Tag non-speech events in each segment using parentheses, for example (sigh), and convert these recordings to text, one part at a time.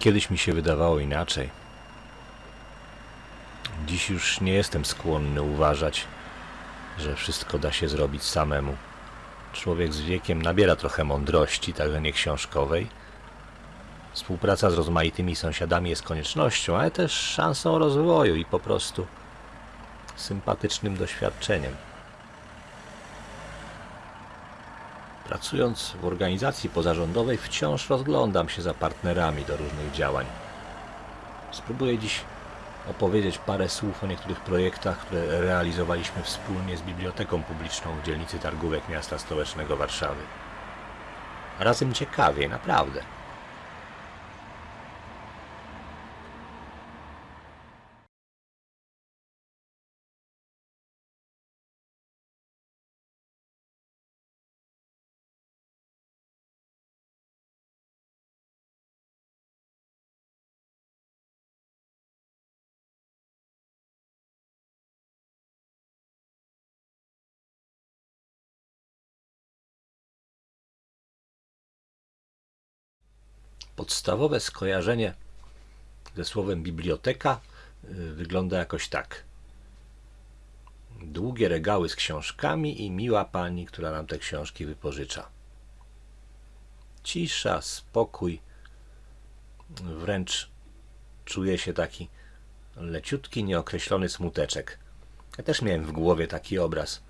Kiedyś mi się wydawało inaczej. Dziś już nie jestem skłonny uważać, że wszystko da się zrobić samemu. Człowiek z wiekiem nabiera trochę mądrości, także nie książkowej. Współpraca z rozmaitymi sąsiadami jest koniecznością, ale też szansą rozwoju i po prostu sympatycznym doświadczeniem. Pracując w organizacji pozarządowej wciąż rozglądam się za partnerami do różnych działań. Spróbuję dziś opowiedzieć parę słów o niektórych projektach, które realizowaliśmy wspólnie z Biblioteką Publiczną w dzielnicy Targówek miasta stołecznego Warszawy. Razem ciekawie, naprawdę. Podstawowe skojarzenie ze słowem biblioteka y, wygląda jakoś tak. Długie regały z książkami i miła pani, która nam te książki wypożycza. Cisza, spokój, wręcz czuje się taki leciutki, nieokreślony smuteczek. Ja też miałem w głowie taki obraz,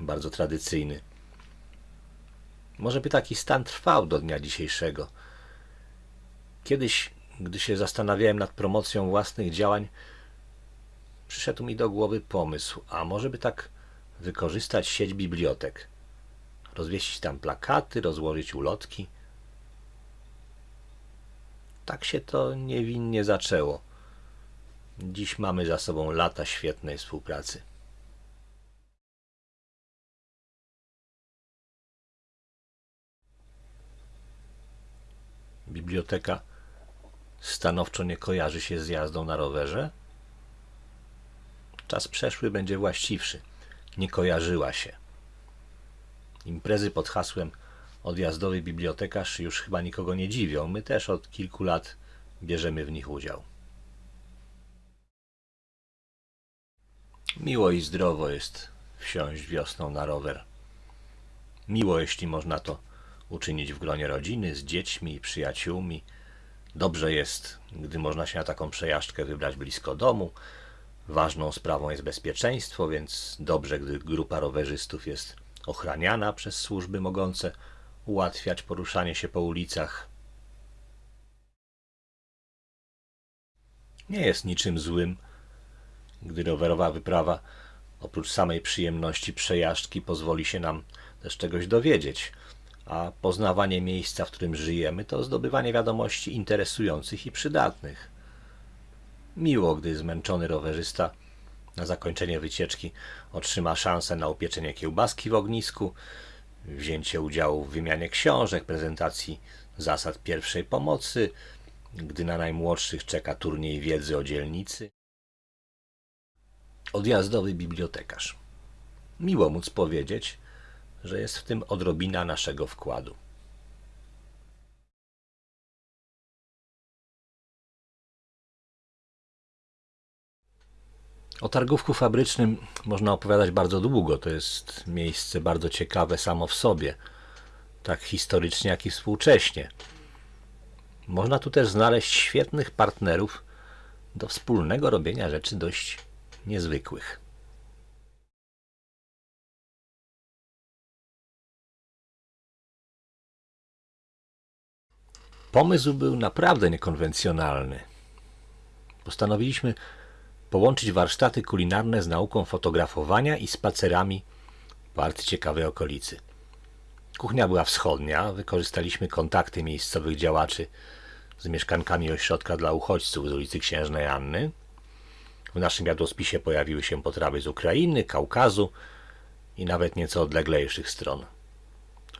bardzo tradycyjny. Może by taki stan trwał do dnia dzisiejszego. Kiedyś, gdy się zastanawiałem nad promocją własnych działań, przyszedł mi do głowy pomysł, a może by tak wykorzystać sieć bibliotek. Rozwieścić tam plakaty, rozłożyć ulotki. Tak się to niewinnie zaczęło. Dziś mamy za sobą lata świetnej współpracy. Biblioteka stanowczo nie kojarzy się z jazdą na rowerze? Czas przeszły będzie właściwszy. Nie kojarzyła się. Imprezy pod hasłem odjazdowy bibliotekarz już chyba nikogo nie dziwią. My też od kilku lat bierzemy w nich udział. Miło i zdrowo jest wsiąść wiosną na rower. Miło, jeśli można to uczynić w gronie rodziny, z dziećmi i przyjaciółmi. Dobrze jest, gdy można się na taką przejażdżkę wybrać blisko domu. Ważną sprawą jest bezpieczeństwo, więc dobrze, gdy grupa rowerzystów jest ochraniana przez służby mogące ułatwiać poruszanie się po ulicach. Nie jest niczym złym, gdy rowerowa wyprawa oprócz samej przyjemności przejażdżki pozwoli się nam też czegoś dowiedzieć a poznawanie miejsca, w którym żyjemy, to zdobywanie wiadomości interesujących i przydatnych. Miło, gdy zmęczony rowerzysta na zakończenie wycieczki otrzyma szansę na upieczenie kiełbaski w ognisku, wzięcie udziału w wymianie książek, prezentacji zasad pierwszej pomocy, gdy na najmłodszych czeka turniej wiedzy o dzielnicy. Odjazdowy bibliotekarz. Miło móc powiedzieć, że jest w tym odrobina naszego wkładu. O targówku fabrycznym można opowiadać bardzo długo. To jest miejsce bardzo ciekawe samo w sobie, tak historycznie, jak i współcześnie. Można tu też znaleźć świetnych partnerów do wspólnego robienia rzeczy dość niezwykłych. Pomysł był naprawdę niekonwencjonalny. Postanowiliśmy połączyć warsztaty kulinarne z nauką fotografowania i spacerami po ciekawej okolicy. Kuchnia była wschodnia, wykorzystaliśmy kontakty miejscowych działaczy z mieszkankami ośrodka dla uchodźców z ulicy Księżnej Anny. W naszym jadłospisie pojawiły się potrawy z Ukrainy, Kaukazu i nawet nieco odleglejszych stron.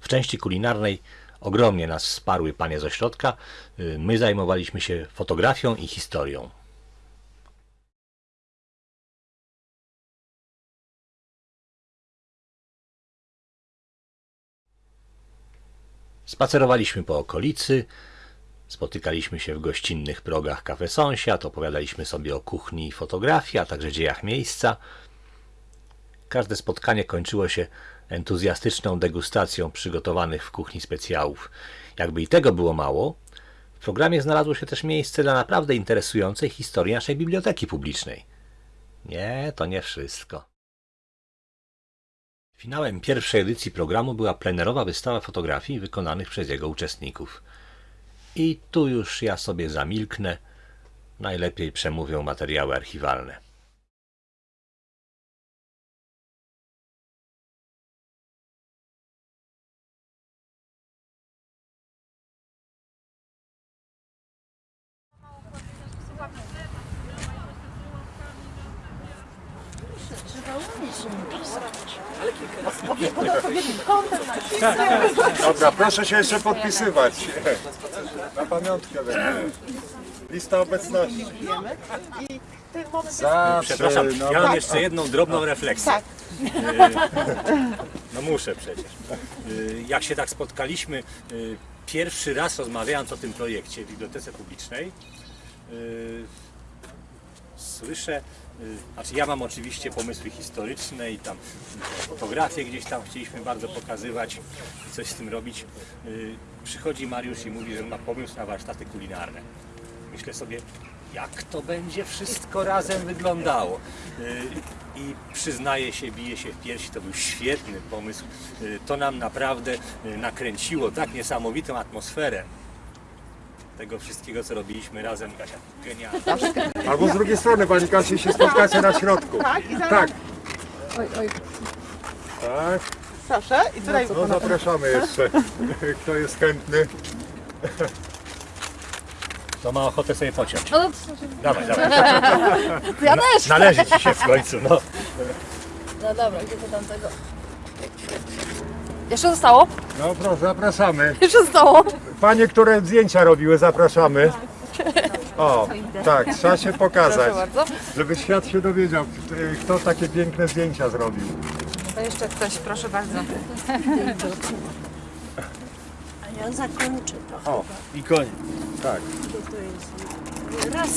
W części kulinarnej Ogromnie nas wsparły panie z ośrodka. Y, my zajmowaliśmy się fotografią i historią. Spacerowaliśmy po okolicy, Spotykaliśmy się w gościnnych progach Cafe Sąsiad, opowiadaliśmy sobie o kuchni i fotografii, a także dziejach miejsca. Każde spotkanie kończyło się entuzjastyczną degustacją przygotowanych w kuchni specjałów. Jakby i tego było mało, w programie znalazło się też miejsce dla naprawdę interesującej historii naszej biblioteki publicznej. Nie, to nie wszystko. Finałem pierwszej edycji programu była plenerowa wystawa fotografii wykonanych przez jego uczestników. I tu już ja sobie zamilknę. Najlepiej przemówią materiały archiwalne. Dobra, proszę się jeszcze podpisywać. Na pamiątkę będzie. Lista obecności. Zawsze, Przepraszam, no, ja mam jeszcze jedną drobną refleksję. Tak. No muszę przecież. Y, Jak się tak spotkaliśmy, y, pierwszy raz rozmawiając o tym projekcie w Bibliotece Publicznej, y, słyszę, znaczy ja mam oczywiście pomysły historyczne i tam fotografie gdzieś tam chcieliśmy bardzo pokazywać coś z tym robić. Y, Przychodzi Mariusz i mówi, że ma pomysł na warsztaty kulinarne. Myślę sobie, jak to będzie wszystko razem wyglądało. Y, I przyznaję się, bije się w piersi, to był świetny pomysł. Y, To nam naprawdę y, nakręciło tak niesamowitą atmosferę tego wszystkiego, co robiliśmy razem. Kasia, genialnie. Albo z drugiej strony, Pani Kasiu, się spotkacie na środku. Tak, i zaraz. Tak, Oj, oj. tak. Proszę, i tutaj No zapraszamy jeszcze. Kto jest chętny? To ma ochotę sobie pociąć. No, Dawaj, dawaj. ja też. Należy ci się w końcu, no. No dobra, gdzie to tam tego? Jeszcze zostało? No proszę, zapraszamy. (laughs) Jeszcze zostało? Panie, które zdjęcia robiły, zapraszamy. O, tak, trzeba się pokazać, Proszę bardzo. żeby świat się dowiedział, kto takie piękne zdjęcia zrobił. To jeszcze ktoś, proszę bardzo. Ja zakończę to. O, i koniec. Tak. Raz.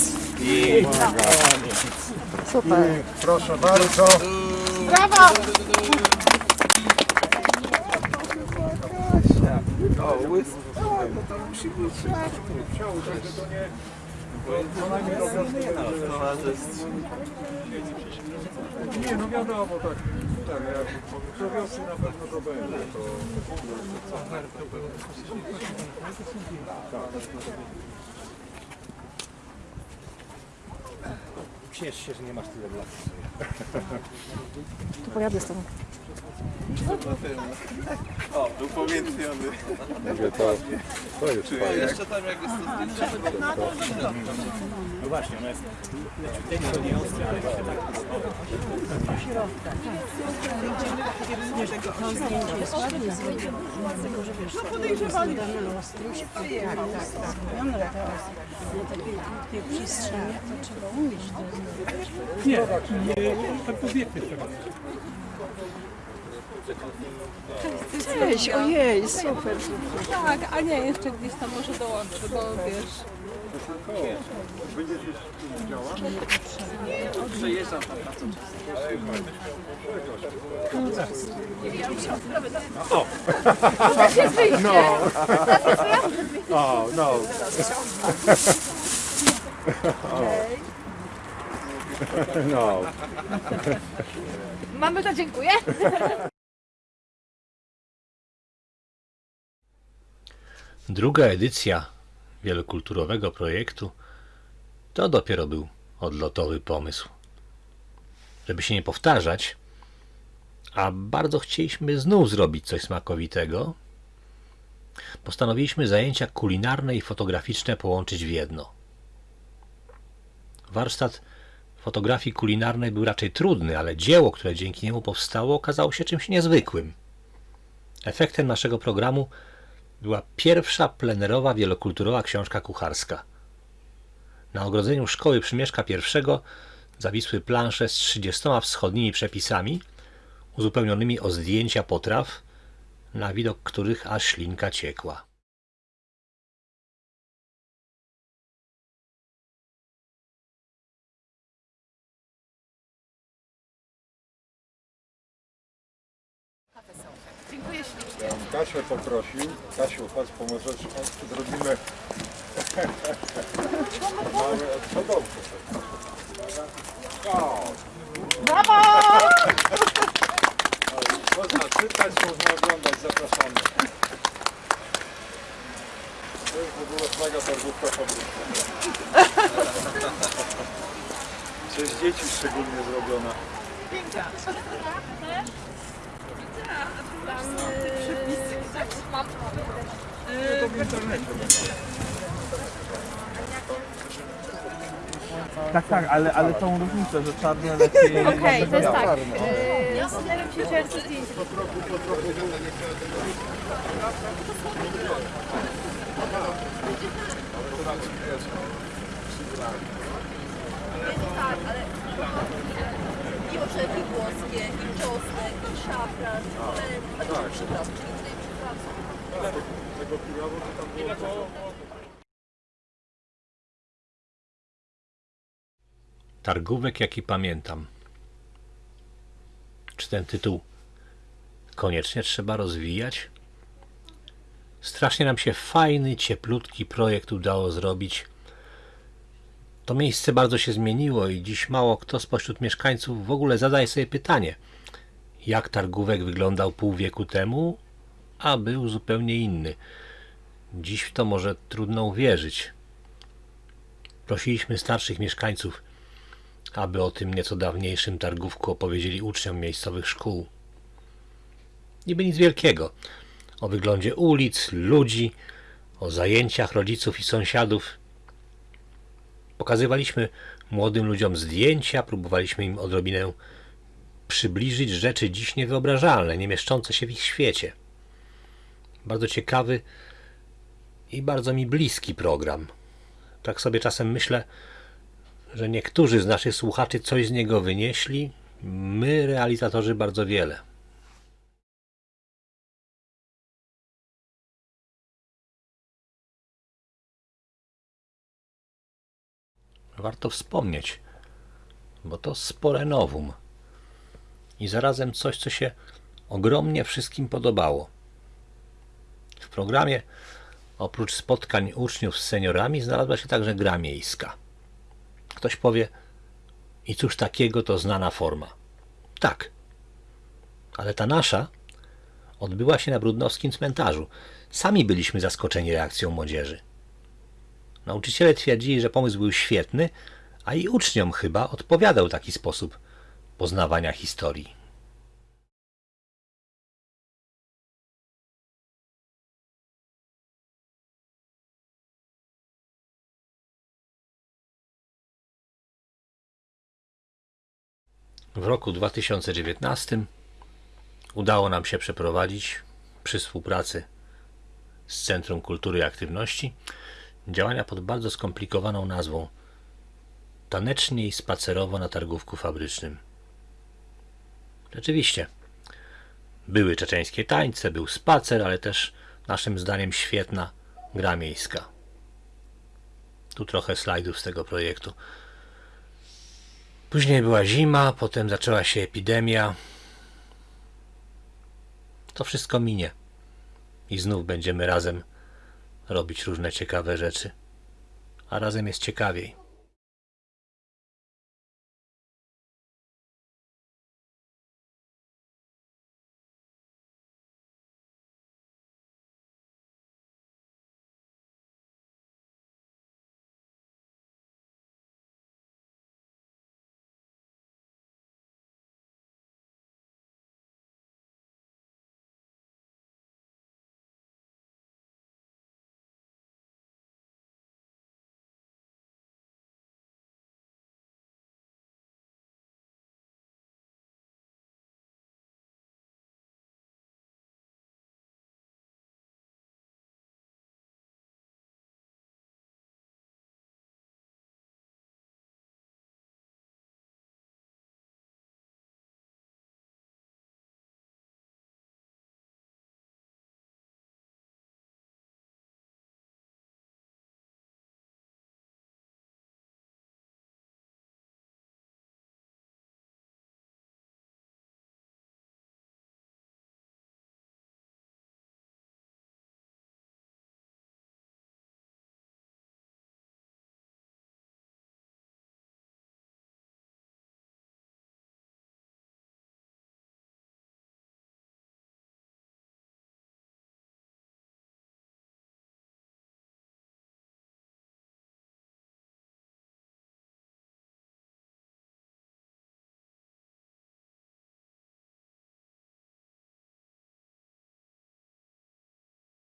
Super. I proszę bardzo. Brawa! Nie, no wiadomo, tak. Tak, jak do wiosny na pewno to będzie. To... Ciesz się, że nie masz tyle lat. Tu pojadę z tobą. Mówię, to, to jest fajne. No właśnie, ona jest leciuteńko nie ostra, ale się tak To zdjęcie jest to jest dodany ostrość. Tak, tak, tak. Zrobione teraz. Na takiej krótkiej przestrzeni to trzeba umieć to zrobić. Cześć, ojej, super. Tak, a nie, jeszcze gdzieś tam może dołączę, bo wiesz. O, no. No. Mamy to, dziękuję. Druga edycja wielokulturowego projektu to dopiero był odlotowy pomysł. Żeby się nie powtarzać, a bardzo chcieliśmy znów zrobić coś smakowitego, postanowiliśmy zajęcia kulinarne i fotograficzne połączyć w jedno. Warsztat fotografii kulinarnej był raczej trudny, ale dzieło, które dzięki niemu powstało, okazało się czymś niezwykłym. Efektem naszego programu była pierwsza plenerowa wielokulturowa książka kucharska. Na ogrodzeniu szkoły Przymieszka I zawisły plansze z 30 wschodnimi przepisami, uzupełnionymi o zdjęcia potraw, na widok których aż ślinka ciekła. Kasię poprosił. Kasiu, chodź, pomożesz, chodź, zrobimy (laughs) odchodowcy. O, Brawo! Można czytać, można oglądać, zapraszamy. To jest w ogóle flaga targówka fabryczna. Przez dzieci szczególnie zrobiona. W internecie będzie. Tak, tak, ale, ale tą różnicę, że czarne lepiej... Okej, to jest tak. I orzechy włoskie, i czosnek, i szafran, i Tak. przypraw, czyli tutaj przypraw. Targówek, jaki pamiętam. Czy ten tytuł koniecznie trzeba rozwijać? Strasznie nam się fajny, cieplutki projekt udało zrobić. To miejsce bardzo się zmieniło i dziś mało kto spośród mieszkańców w ogóle zadaje sobie pytanie, jak targówek wyglądał pół wieku temu, a był zupełnie inny. Dziś w to może trudno uwierzyć. Prosiliśmy starszych mieszkańców, aby o tym nieco dawniejszym targówku opowiedzieli uczniom miejscowych szkół. Niby nic wielkiego. O wyglądzie ulic, ludzi, o zajęciach rodziców i sąsiadów. Pokazywaliśmy młodym ludziom zdjęcia, próbowaliśmy im odrobinę przybliżyć rzeczy dziś niewyobrażalne, nie mieszczące się w ich świecie. Bardzo ciekawy i bardzo mi bliski program. Tak sobie czasem myślę, że niektórzy z naszych słuchaczy coś z niego wynieśli, my, realizatorzy, bardzo wiele. Warto wspomnieć, bo to spore nowum i zarazem coś, co się ogromnie wszystkim podobało. W programie oprócz spotkań uczniów z seniorami znalazła się także gra miejska. Ktoś powie, i cóż takiego to znana forma. Tak, ale ta nasza odbyła się na Brudnowskim cmentarzu. Sami byliśmy zaskoczeni reakcją młodzieży. Nauczyciele twierdzili, że pomysł był świetny, a i uczniom chyba odpowiadał taki sposób poznawania historii. W roku 2019 udało nam się przeprowadzić przy współpracy z Centrum Kultury i Aktywności działania pod bardzo skomplikowaną nazwą Tanecznie i spacerowo na targówku fabrycznym. Rzeczywiście, były czeczeńskie tańce, był spacer, ale też naszym zdaniem świetna gra miejska. Tu trochę slajdów z tego projektu. Później była zima, potem zaczęła się epidemia. To wszystko minie. I znów będziemy razem robić różne ciekawe rzeczy. A razem jest ciekawiej.